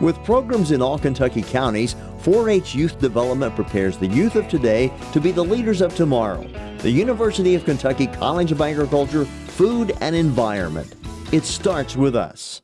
With programs in all Kentucky counties, 4 H Youth Development prepares the youth of today to be the leaders of tomorrow. The University of Kentucky College of Agriculture, Food and Environment. It starts with us.